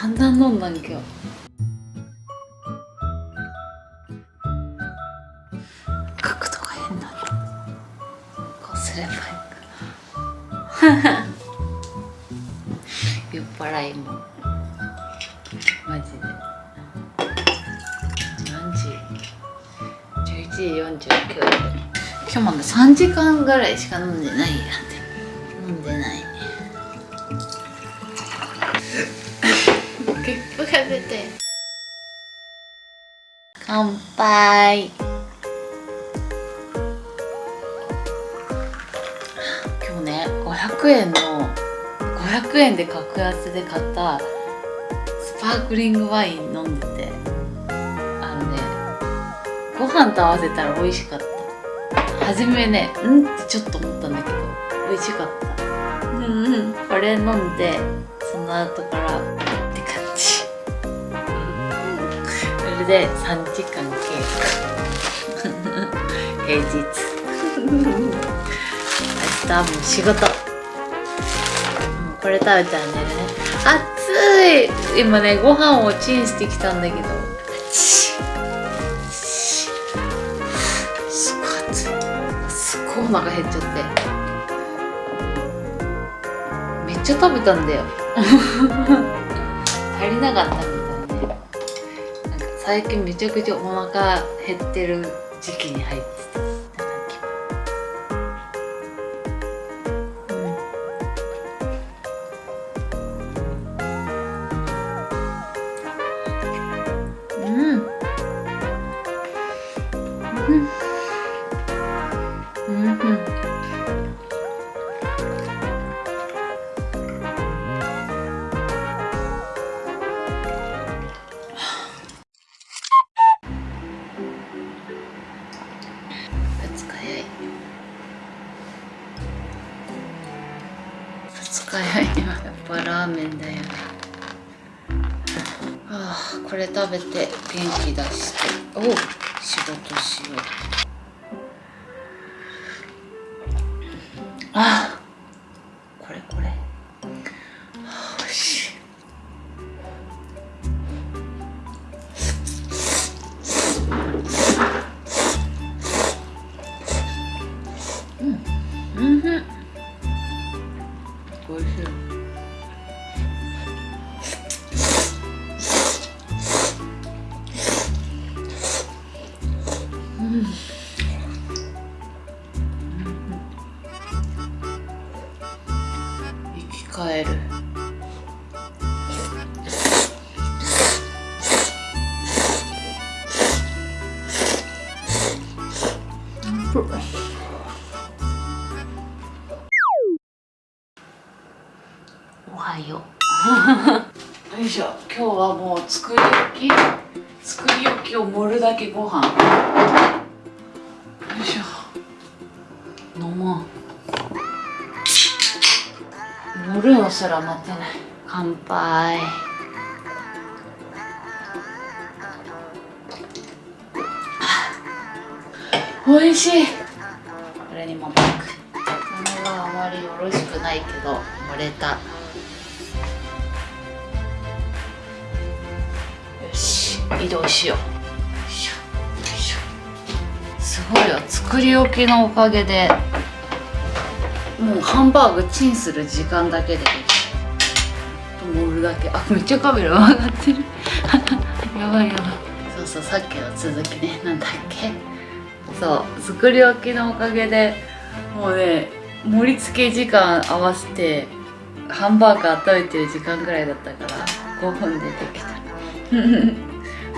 散々飲んだん今日。角度が変だこうすればいいか酔っ払いもマジで。何時？11時49分今日まだ3時間ぐらいしか飲んでないや。って飲んでない。ゲップが出て。乾杯。今日ね500円の500円で格安で買ったスパークリングワイン飲んでて。あのねご飯と合わせたら美味しかった。初めねうんってちょっと思ったんだけど美味しかった。うんうん。これ飲んでその後かられで3時間経過。平日。明日はもう仕事。もうこれ食べたら寝るね暑い。今ねご飯をチンしてきたんだけど。すごい。暑いすごいお腹減っちゃって。めっちゃ食べたんだよ。足りなかったね最近めちゃくちゃお腹減ってる時期に入ってた二日早いなやっぱラーメンだよああこれ食べて元気出して。おう。仕事しよう。ああおはよう。よいしょ。今日はもう作り置き作り置きを盛るだけご飯。よいしょ。飲もう。盛るのすら待ってない。乾杯。おいしい。これにもパックこれがあまりよろしくないけど盛れた。よし移動しよう。すごいよ作り置きのおかげで。もうハンバーグチンする時間だけでできる。盛るだけ。あめっちゃカメラ上がってる。やばいやばい。そうそうさっきの続きね。なんだっけ？そう作り置きのおかげでもうね盛り付け時間合わせてハンバーガー食べてる時間ぐらいだったから5分でできた。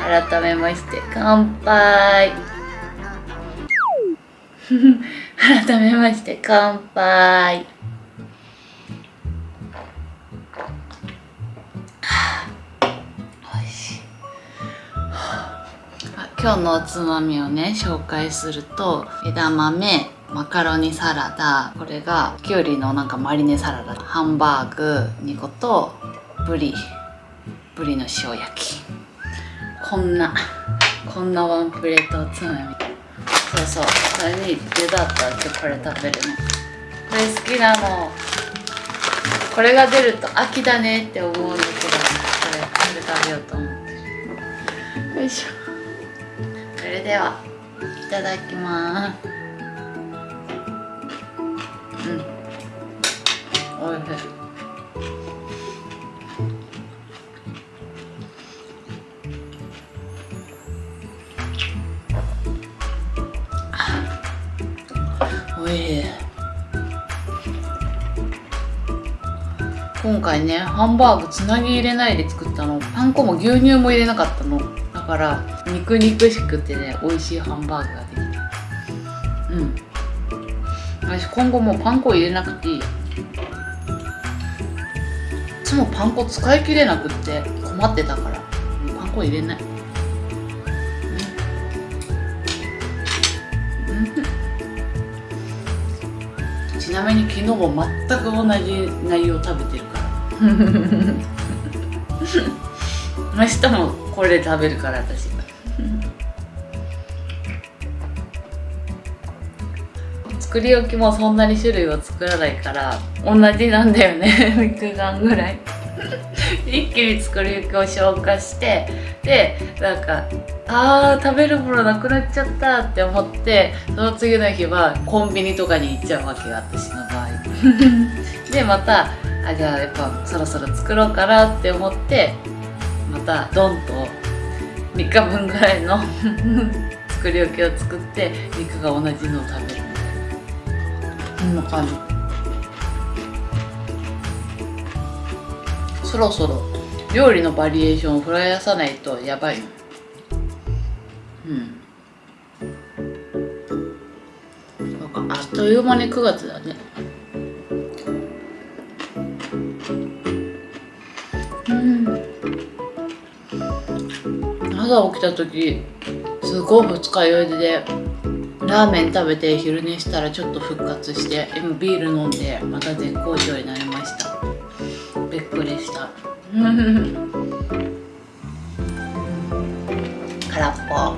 改めまして乾杯。改めまして乾杯。今日のおつまみをね紹介すると枝豆マカロニサラダこれがきゅうりのなんかマリネサラダハンバーグ2個とブリブリの塩焼き。こんなこんなワンプレートおつまみ。そうそうそれにデザートは今日これ食べるのこれ好きなの。これが出ると秋だねって思うんだけどこれ食べようと思ってよいしょ。ではいただきます。うん。おいしい。おいしい今回ねハンバーグつなぎ入れないで作ったの。パン粉も牛乳も入れなかったの。だから肉肉しくてね美味しいハンバーグができた。うん。私今後もうパン粉入れなくていい。いつもパン粉使い切れなくって困ってたから。パン粉入れない。ちなみに昨日も全く同じ内容食べてるから。明日もこれ食べるから私作り置きもそんなに種類を作らないから同じなんだよね 肉眼ぐらい。一気に作り置きを消化してでなんかあー食べるものなくなっちゃったって思ってその次の日はコンビニとかに行っちゃうわけよ私の場合。でまたあじゃあやっぱそろそろ作ろうかなって思ってまたドンと3日分ぐらいの作り置きを作って肉が同じのを食べるこんな感じ。そろそろ料理のバリエーションを増やさないとやばい。うん。なんかあっという間に9月だね。うん。朝起きた時すごい二日酔いで。ラーメン食べて昼寝したらちょっと復活して今ビール飲んでまた絶好調になりました。びっくりした。空っぽ。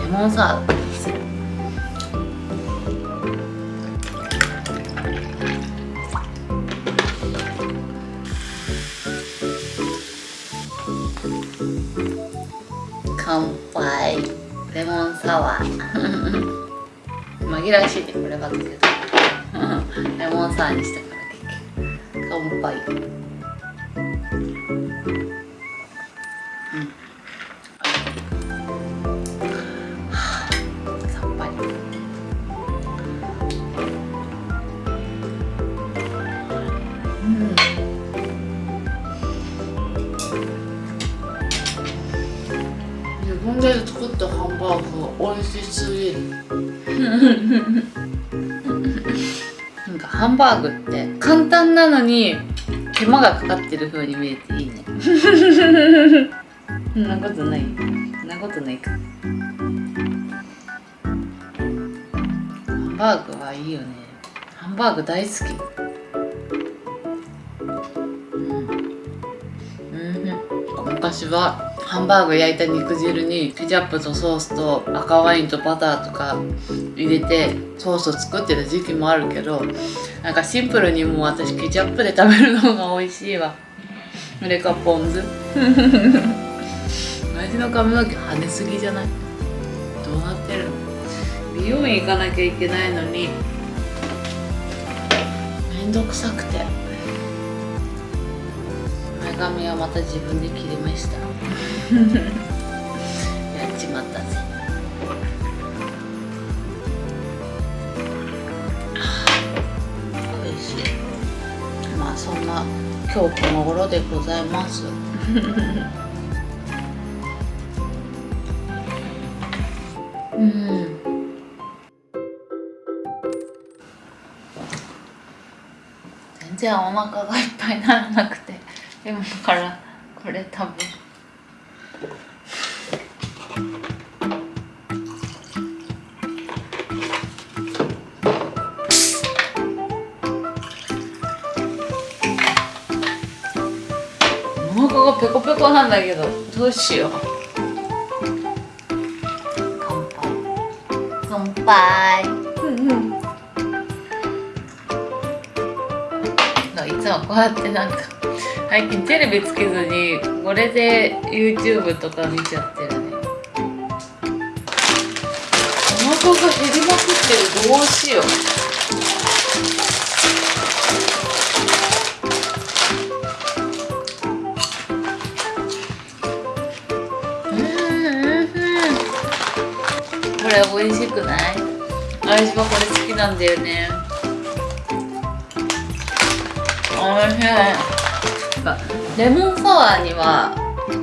レモンサワーレモンサワー。紛らわしいねこれは。だけどレモンサワーにしたから結局。乾杯ハンバーグって簡単なのに手間がかかってる風に見えていいね。そんなことない。そんなことないか。ハンバーグはいいよね。ハンバーグ大好き。うん、うん、昔はハンバーグ焼いた肉汁にケチャップとソースと赤ワインとバターとか入れてソースを作ってた時期もあるけどなんかシンプルにもう私ケチャップで食べるのが美味しいわ。それかポン酢。私の髪の毛跳ねすぎじゃない？どうなってるの？美容院行かなきゃいけないのに。めんどくさくて。前髪はまた自分で切りました。やっちまったぜ。おいしい。まあそんな今日この頃でございます。うん。全然お腹がいっぱいならなくて今からこれ食べるお腹がペコペコなんだけどどうしよう乾杯乾杯こうやってなんか最近テレビつけずにこれで YouTube とか見ちゃってるね。お腹が減りまくってるどうしよ。ううんうんうん。これ美味しくない？私はこれ好きなんだよね。おい。しいレモンサワーには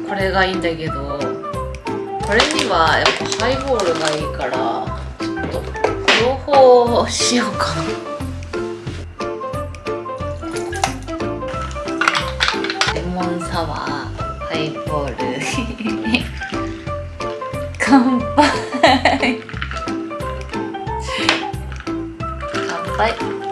これがいいんだけどこれにはやっぱハイボールがいいからちょっと両方しようかな。レモンサワーハイボール。乾杯。乾杯。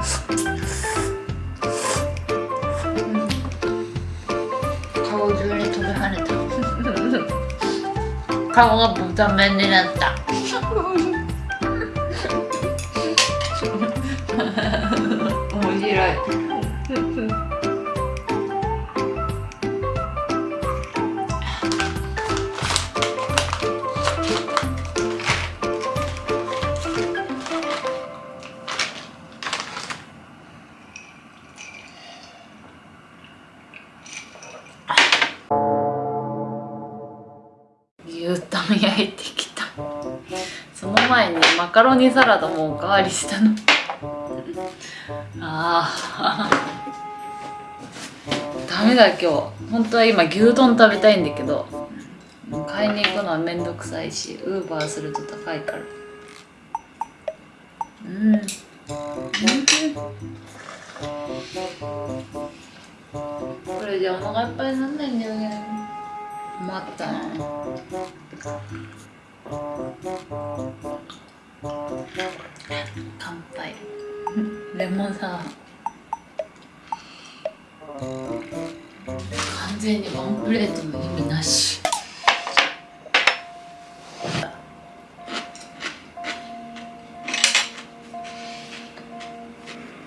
顔中に飛び跳ねた。顔が豚麺になった。カロニサラダもおかわりしたの。あー。ダメだ今日。本当は今牛丼食べたいんだけど。買いに行くのはめんどくさいしウーバーすると高いから。うんうん。これじゃお腹いっぱいになんないんだよね。困ったな。乾杯。レモンサワー。完全にワンプレートの意味なし。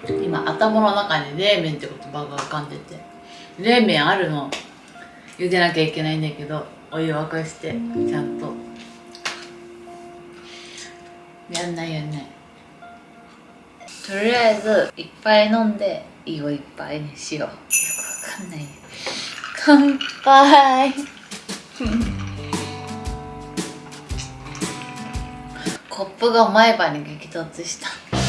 今頭の中に冷麺って言葉が浮かんでて。冷麺あるの。茹でなきゃいけないんだけどお湯沸かしてちゃんと。とりあえずいっぱい飲んで胃をいっぱいにしようよくわかんない。ね乾杯。コップが前歯に激突した。